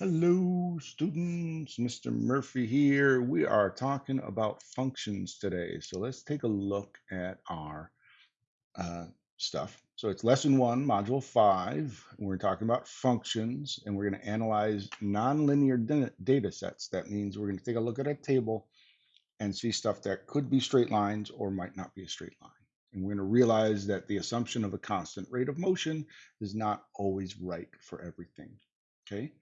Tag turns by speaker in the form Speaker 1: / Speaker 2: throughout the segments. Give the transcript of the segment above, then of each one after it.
Speaker 1: Hello, students. Mr. Murphy here. We are talking about functions today. So let's take a look at our uh, stuff. So it's lesson one, module five. We're talking about functions and we're going to analyze nonlinear data sets. That means we're going to take a look at a table and see stuff that could be straight lines or might not be a straight line. And we're going to realize that the assumption of a constant rate of motion is not always right for everything. Okay.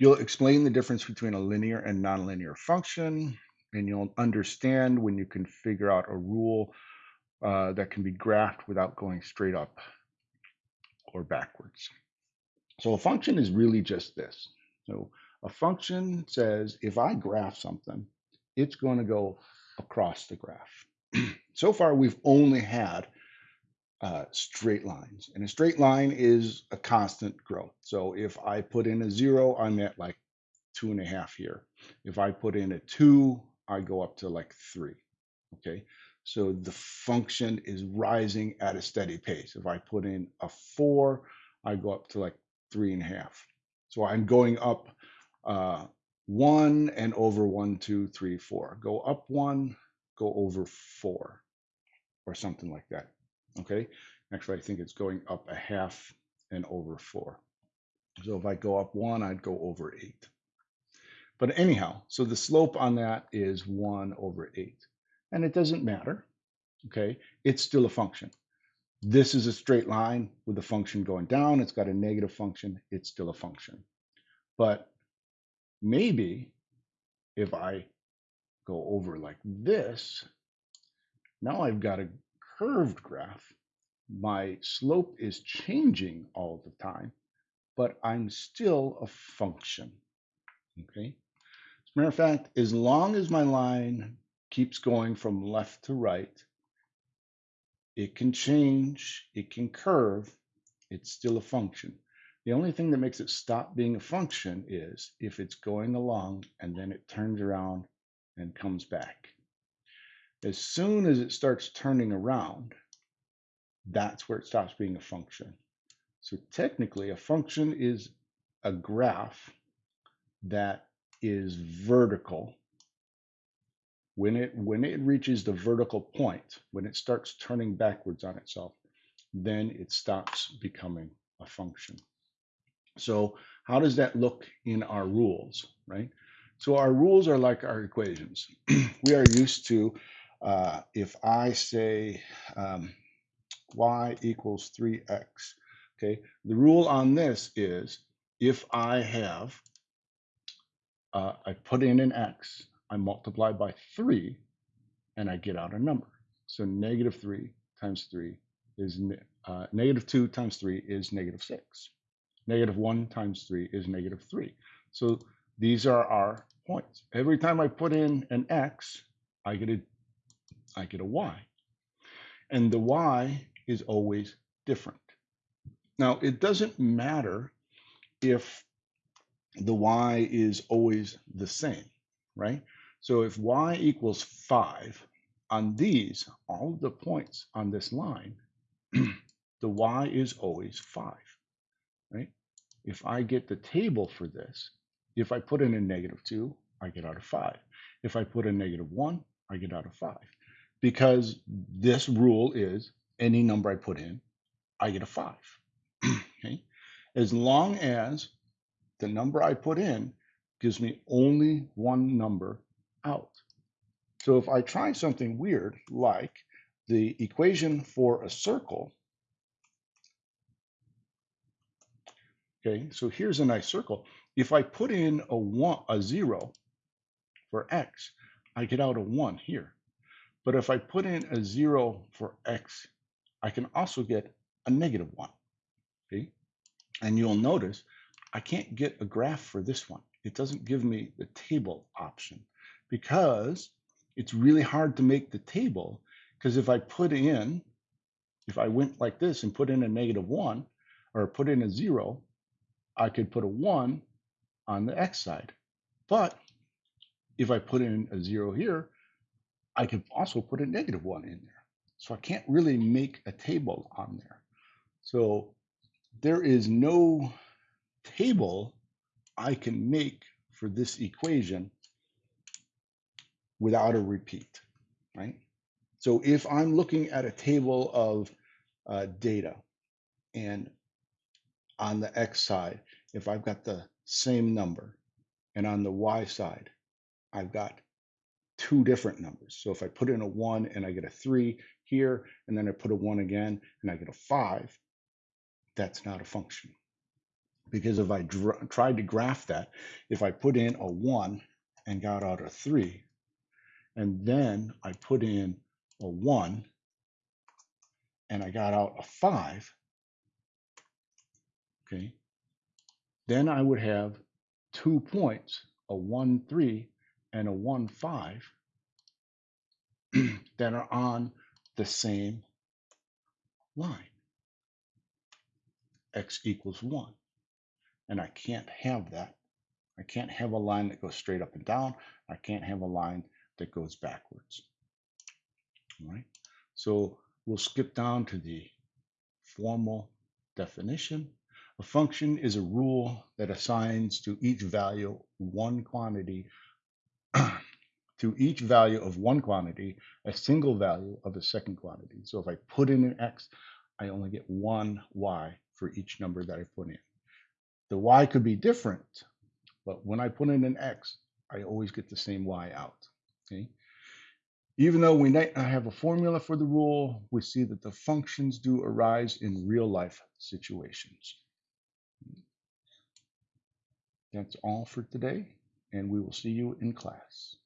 Speaker 1: You'll explain the difference between a linear and nonlinear function, and you'll understand when you can figure out a rule uh, that can be graphed without going straight up or backwards. So a function is really just this. So a function says if I graph something, it's going to go across the graph. so far, we've only had uh, straight lines. And a straight line is a constant growth. So if I put in a zero, I'm at like two and a half here. If I put in a two, I go up to like three. Okay. So the function is rising at a steady pace. If I put in a four, I go up to like three and a half. So I'm going up uh, one and over one, two, three, four. Go up one, go over four, or something like that. Okay. Actually, I think it's going up a half and over four. So if I go up one, I'd go over eight. But anyhow, so the slope on that is one over eight. And it doesn't matter. Okay. It's still a function. This is a straight line with the function going down. It's got a negative function. It's still a function. But maybe if I go over like this, now I've got a curved graph. My slope is changing all the time, but I'm still a function. Okay. As a matter of fact, as long as my line keeps going from left to right, it can change, it can curve, it's still a function. The only thing that makes it stop being a function is if it's going along and then it turns around and comes back. As soon as it starts turning around, that's where it stops being a function. So technically, a function is a graph that is vertical. When it, when it reaches the vertical point, when it starts turning backwards on itself, then it stops becoming a function. So how does that look in our rules, right? So our rules are like our equations. we are used to, uh, if I say um, y equals 3x, okay, the rule on this is if I have, uh, I put in an x, I multiply by 3, and I get out a number. So negative 3 times 3 is, uh, negative 2 times 3 is negative 6. Negative 1 times 3 is negative 3. So these are our points. Every time I put in an x, I get a, I get a y. And the y is always different. Now, it doesn't matter if the y is always the same, right? So if y equals 5, on these, all the points on this line, the y is always 5, right? If I get the table for this, if I put in a negative 2, I get out of 5. If I put a negative 1, I get out of 5. Because this rule is any number I put in, I get a 5. okay? As long as the number I put in gives me only one number out. So if I try something weird like the equation for a circle, okay, so here's a nice circle. If I put in a one, a zero for x, I get out a one here. But if I put in a zero for x, I can also get a negative one, okay? And you'll notice I can't get a graph for this one. It doesn't give me the table option because it's really hard to make the table because if I put in, if I went like this and put in a negative one or put in a zero, I could put a one on the x side. But if I put in a zero here, I can also put a negative one in there. So I can't really make a table on there. So there is no table I can make for this equation without a repeat, right? So if I'm looking at a table of uh, data and on the X side, if I've got the same number and on the Y side, I've got two different numbers. So if I put in a one and I get a three here, and then I put a one again and I get a five, that's not a function. Because if I tried to graph that, if I put in a one and got out a three, and then I put in a one and I got out a five, okay, then I would have two points, a one, three, and a one, five, that are on the same line. X equals one. And I can't have that. I can't have a line that goes straight up and down. I can't have a line that goes backwards. All right. So we'll skip down to the formal definition. A function is a rule that assigns to each value one quantity, to each value of one quantity, a single value of a second quantity. So if I put in an x, I only get one y for each number that I put in. The y could be different, but when I put in an x, I always get the same y out. Okay. Even though we not have a formula for the rule, we see that the functions do arise in real life situations. That's all for today, and we will see you in class.